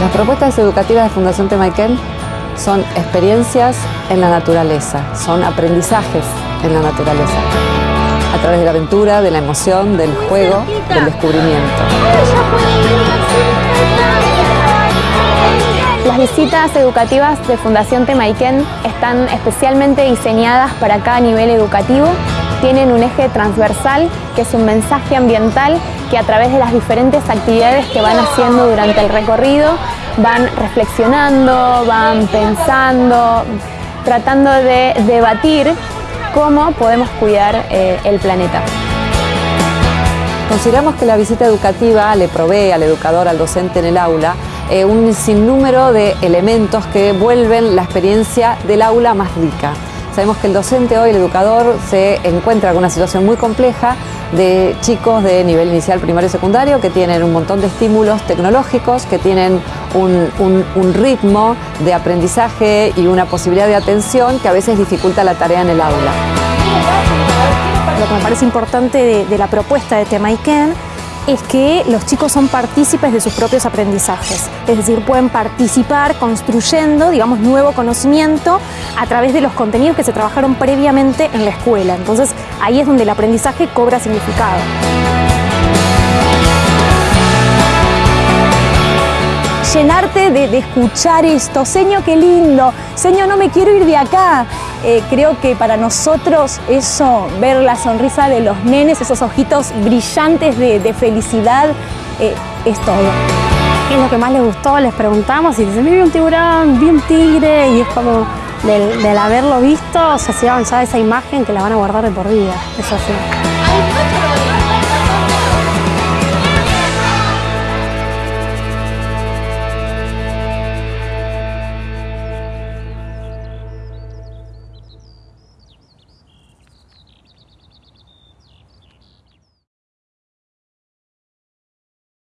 Las propuestas educativas de Fundación Temaiken son experiencias en la naturaleza, son aprendizajes en la naturaleza, a través de la aventura, de la emoción, del juego, del descubrimiento. Las visitas educativas de Fundación Temaiken están especialmente diseñadas para cada nivel educativo. Tienen un eje transversal que es un mensaje ambiental que a través de las diferentes actividades que van haciendo durante el recorrido van reflexionando, van pensando, tratando de debatir cómo podemos cuidar eh, el planeta. Consideramos que la visita educativa le provee al educador, al docente en el aula, eh, un sinnúmero de elementos que vuelven la experiencia del aula más rica. Sabemos que el docente hoy, el educador, se encuentra con una situación muy compleja de chicos de nivel inicial, primario y secundario que tienen un montón de estímulos tecnológicos, que tienen un, ritmo de aprendizaje y una posibilidad de atención que a veces dificulta la tarea en el aula. Lo que me parece importante de, la propuesta de Temaiken es que los chicos son partícipes de sus propios aprendizajes, es decir, pueden participar construyendo, digamos, nuevo conocimiento a través de los contenidos que se trabajaron previamente en la escuela. Entonces, ahí es donde el aprendizaje cobra significado. Llenarte de, escuchar esto. Señor, qué lindo. Señor, no me quiero ir de acá. Eh, creo que para nosotros eso, ver la sonrisa de los nenes, esos ojitos brillantes de, felicidad, eh, es todo. ¿Qué es lo que más les gustó? Les preguntamos y dicen, vi un tiburón, vi un tigre y es como del, haberlo visto, o sea, se llevan ya esa imagen que la van a guardar de por vida. Es así.